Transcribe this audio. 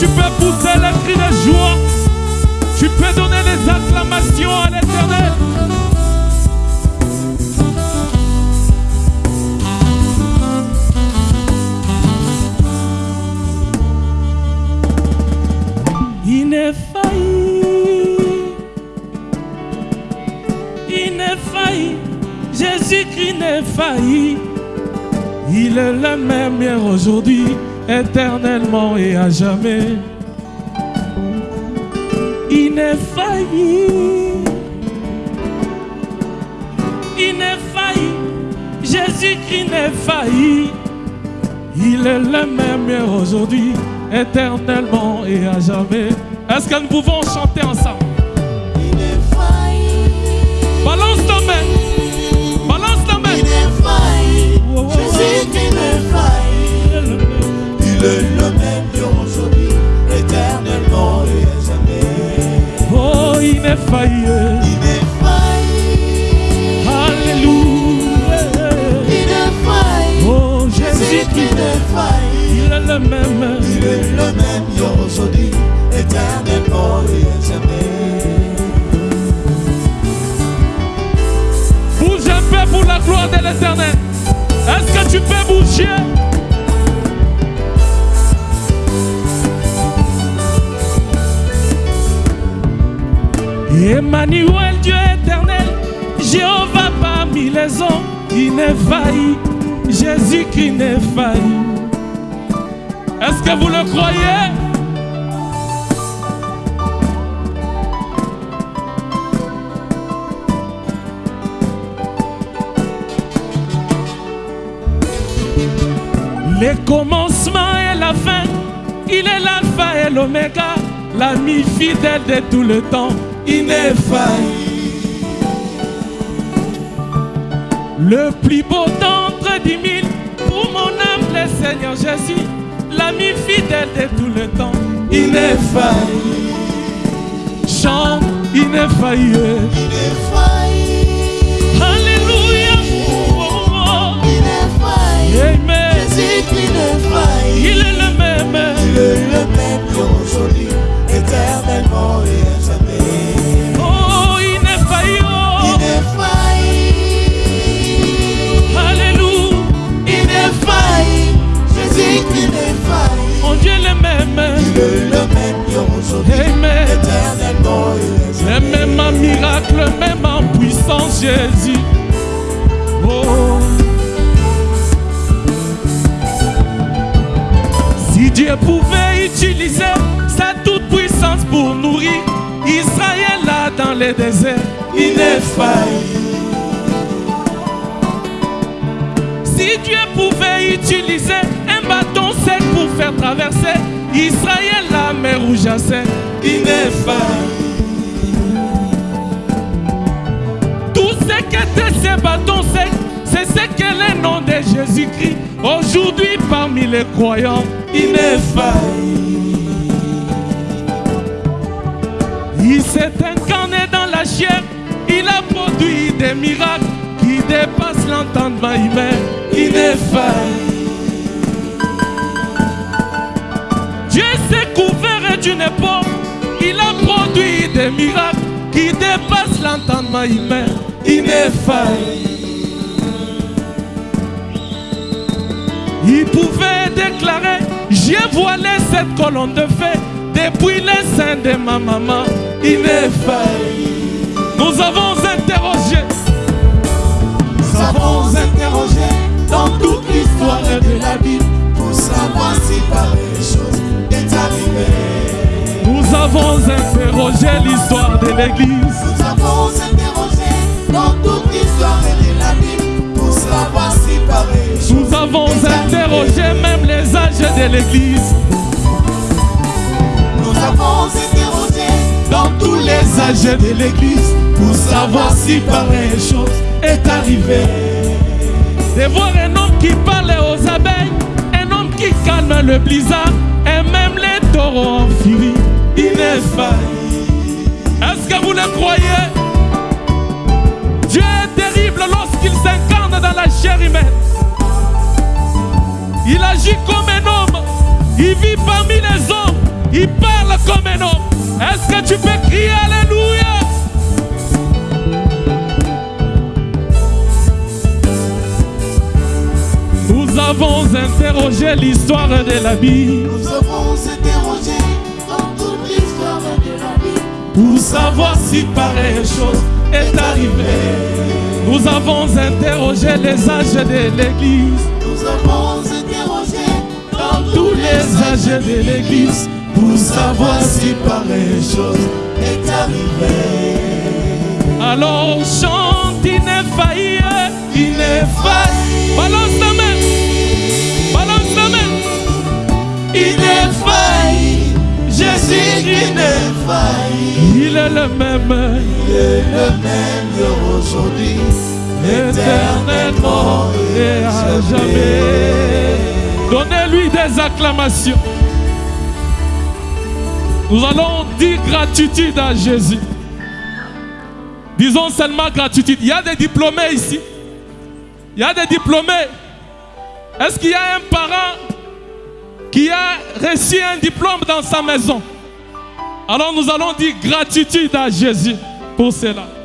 tu peux pousser les cris de joie. Tu peux donner des acclamations à l'éternel. Il n'est failli. Il n'est failli. Jésus-Christ failli. Il est le même hier aujourd'hui éternellement et à jamais. Il n'est failli. Il n'est failli. Jésus-Christ n'est failli. Il est le même aujourd'hui, éternellement et à jamais. Est-ce que nous pouvons chanter ensemble? Bouge un peu pour la gloire de l'éternel. Est-ce que tu peux bouger? Emmanuel, Dieu éternel, Jéhovah parmi les hommes, failli, Jésus qui n'est failli. Est-ce que vous le croyez? Le commencement et la fin, il est l'alpha et l'oméga, l'ami fidèle de tout le temps, failli. Le plus beau d'entre dix mille, pour mon âme, le Seigneur Jésus, l'ami fidèle de tout le temps, failli. Chante, il n'est miracle, même en puissance, Jésus. Oh. Si Dieu pouvait utiliser sa toute puissance pour nourrir Israël là dans les déserts, il n'est failli. Si Dieu pouvait utiliser un bâton sec pour faire traverser Israël la mer rouge à sec, il qu'étaient ces bâtons secs, c'est ce qu'est le nom de Jésus-Christ. Aujourd'hui, parmi les croyants, il n'est failli. Il s'est incarné dans la chair, il a produit des miracles qui dépassent l'entendement humain. Il n'est failli. Dieu s'est couvert d'une époque, il a produit des miracles qui dépassent l'entendement humain. Failli. Il pouvait déclarer, j'ai voilé cette colonne de feu depuis le sein de ma maman. Failli. Nous avons interrogé, Nous avons interrogé dans toute l'histoire de la Bible pour savoir si pareille chose est arrivée. nous avons interrogé l'histoire de l'Église. De l'Église. Nous avons interrogé dans tous les âges de l'Église pour savoir si pareille chose est arrivée. De voir un homme qui parle aux abeilles, un homme qui calme le blizzard, Il vit parmi les hommes, Il parle comme un homme. Est-ce que tu peux crier Alléluia? Nous avons interrogé l'histoire de la Bible Nous avons interrogé dans toute l'histoire de la vie pour savoir si pareille chose est arrivée. Nous avons interrogé les âges de l'Église, de l'Église, pour savoir si pareille chose est arrivée. Alors chante ineffaillible, ineffaillible. Balance ta main, balance ta main. Ineffaillible, Jésus ineffaillible. Il est le même, Il est le même aujourd'hui, éternellement et à jamais. Donnez-lui des acclamations. Nous allons dire gratitude à Jésus. Disons seulement gratitude. Il y a des diplômés ici. Il y a des diplômés. Est-ce qu'il y a un parent qui a reçu un diplôme dans sa maison? Alors nous allons dire gratitude à Jésus pour cela.